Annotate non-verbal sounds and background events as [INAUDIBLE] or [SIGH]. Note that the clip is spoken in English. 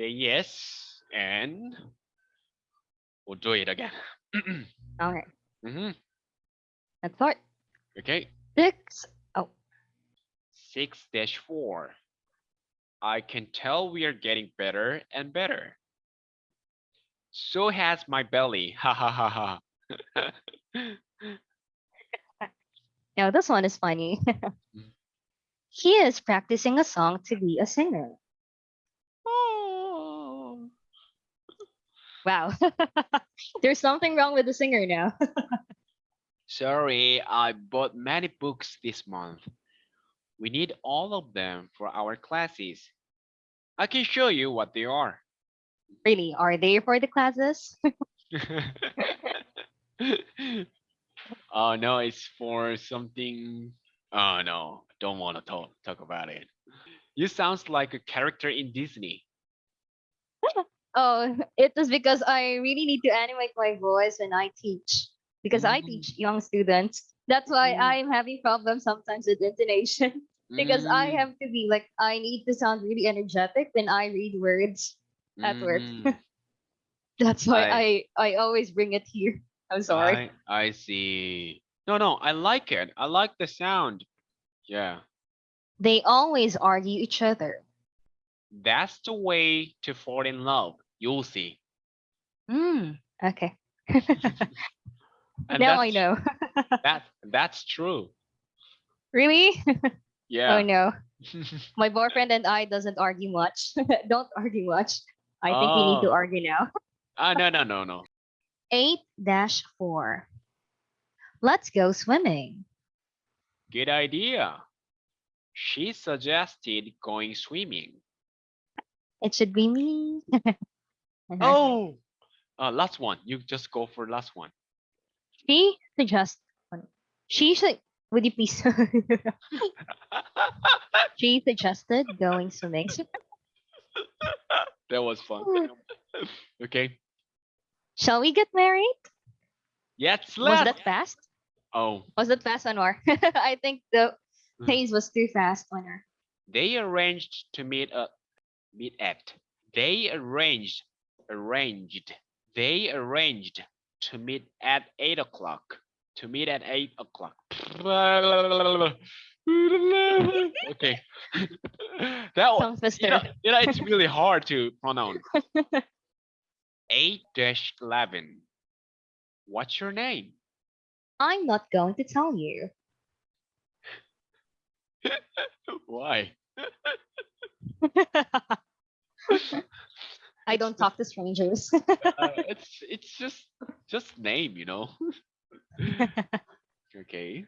say yes, and we'll do it again. [CLEARS THROAT] Okay, hmm let's start. Okay, Six. Oh, six dash four. I can tell we are getting better and better. So has my belly. [LAUGHS] Ha ha ha ha. [LAUGHS] now this one is funny. [LAUGHS] he is practicing a song to be a singer. Wow. [LAUGHS] There's something wrong with the singer now. Sorry, I bought many books this month. We need all of them for our classes. I can show you what they are. really, are they for the classes? [LAUGHS] oh no, it's for something. Oh no, I don't want to talk talk about it. You sounds like a character in Disney. Oh, [LAUGHS] it is because I really need to animate my voice when I teach. Because I Mm. teach young students. That's why Mm. I'm having problems sometimes with intonation. [LAUGHS] because I Mm, have to be like I need to sound really energetic when I read words at work. mm, [LAUGHS] That's why I- I I always bring it here. I'm sorry. I, I see. No, no, I like it. I like the sound. Yeah, They always argue each other. That's the way to fall in love. You'll see. Hmm. Okay. [LAUGHS] And now I know. [LAUGHS] That that's true. really? Yeah. Oh no. [LAUGHS] My boyfriend and I doesn't argue much. Don't argue much. I think we need to Oh. argue now. Ah, no, no, no, no. 8-4. Let's go swimming. Good idea. She suggested going swimming. It should be me. [LAUGHS] Oh, uh, last one. You just go for last one. She suggest she should would you please [LAUGHS] she suggested going swimming. [LAUGHS] that was fun. Okay. Shall we get married? Yes, Was let's. that fast? Oh, Was that fast, Anwar? I think the Mm. pace was too fast, Anwar. they arranged to meet up. Meet at. They arranged. Arranged. They arranged to meet at eight o'clock. To meet at eight o'clock. [LAUGHS] okay. [LAUGHS] that was. Tongue twister. You know, you know, it's really hard to pronounce. [LAUGHS] 8 11. What's your name? I'm not going to tell you. Why? I don't talk to strangers. [LAUGHS] Uh, [LAUGHS] it's it's just just name, you know. [LAUGHS] okay.